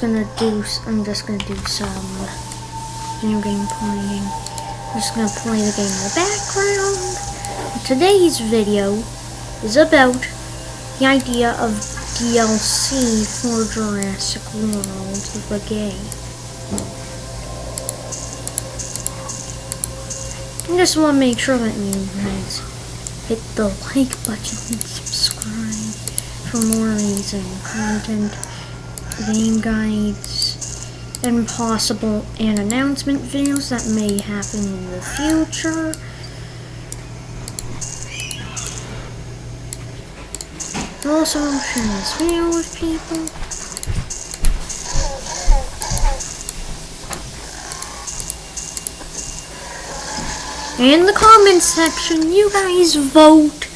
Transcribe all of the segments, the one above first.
gonna do. I'm just gonna do some video game playing. I'm just gonna play the game in the background. Today's video is about the idea of DLC for Jurassic World, the game. I just want to make sure that you guys hit the like button and subscribe for more amazing content, game guides, and possible and announcement videos that may happen in the future. Also, share this video with people. In the comments section, you guys vote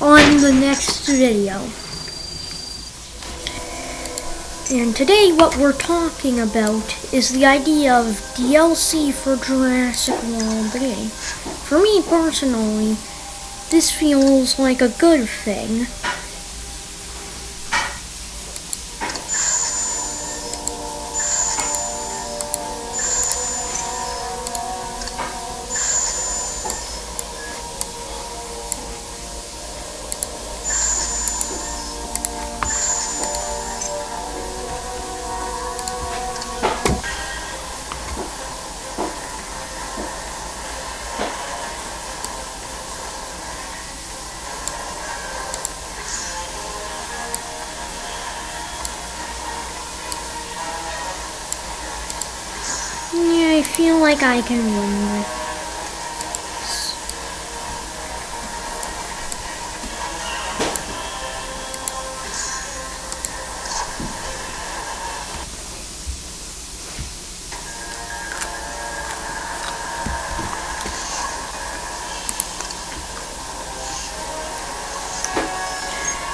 on the next video. And today what we're talking about is the idea of DLC for Jurassic World game. For me personally, this feels like a good thing. Feel like I can win this.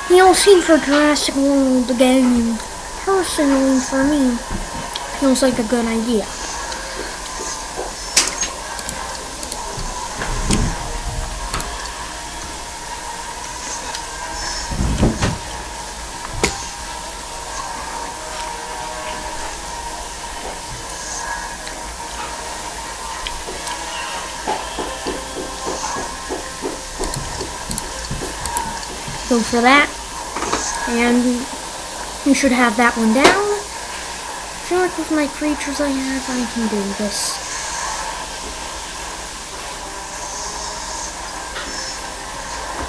DLC for Jurassic World game, personally for me, feels like a good idea. Go for that. And we should have that one down. I feel like with my creatures I have, I can do this.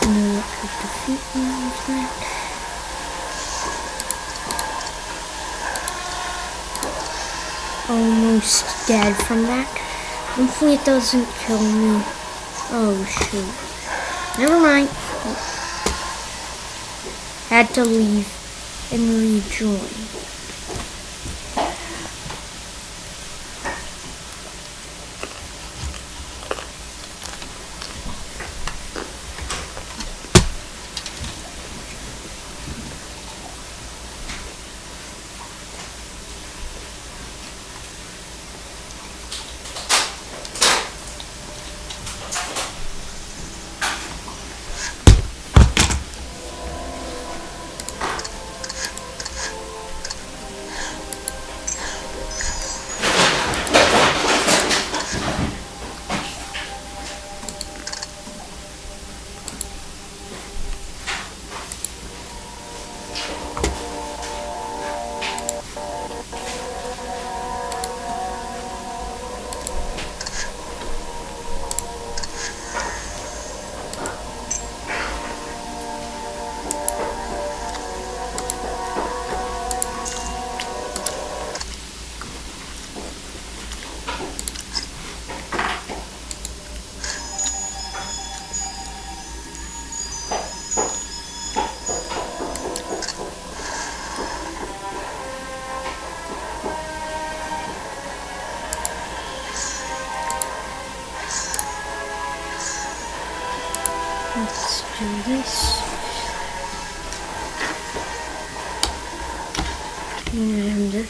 No, it could defeat me with that. Almost dead from that. Hopefully it doesn't kill me. Oh shoot. Never mind had to leave and rejoin. Do this. And uh,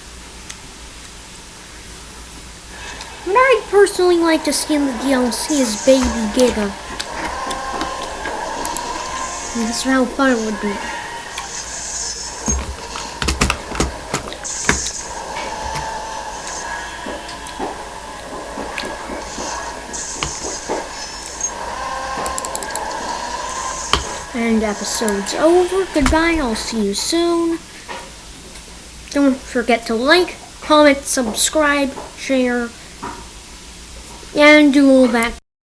what I'd personally like to see in the DLC is Baby Giga. That's how fun it would be. And episode's over. Goodbye. I'll see you soon. Don't forget to like, comment, subscribe, share, and do all that